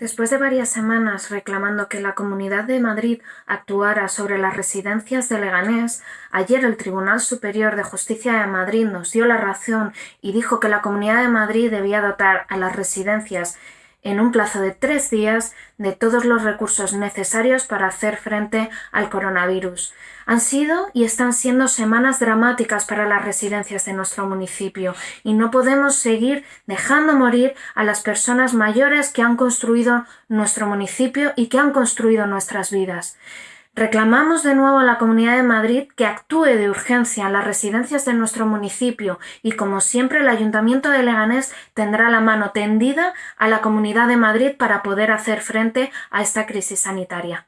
Después de varias semanas reclamando que la Comunidad de Madrid actuara sobre las residencias de Leganés, ayer el Tribunal Superior de Justicia de Madrid nos dio la razón y dijo que la Comunidad de Madrid debía dotar a las residencias en un plazo de tres días de todos los recursos necesarios para hacer frente al coronavirus. Han sido y están siendo semanas dramáticas para las residencias de nuestro municipio y no podemos seguir dejando morir a las personas mayores que han construido nuestro municipio y que han construido nuestras vidas. Reclamamos de nuevo a la Comunidad de Madrid que actúe de urgencia en las residencias de nuestro municipio y, como siempre, el Ayuntamiento de Leganés tendrá la mano tendida a la Comunidad de Madrid para poder hacer frente a esta crisis sanitaria.